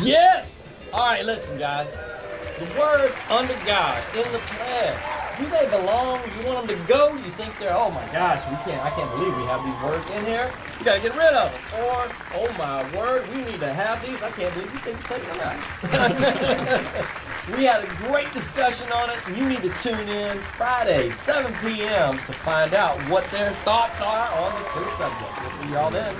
Yes! All right, listen, guys. The words under God in the pledge, do they belong? You want them to go? You think they're, oh my gosh, we can't, I can't believe we have these words in here. You gotta get rid of them. Or, oh my word, we need to have these. I can't believe you think you're taking them out. we had a great discussion on it, you need to tune in Friday, 7 p.m. to find out what their thoughts are on this subject. We'll see y'all then.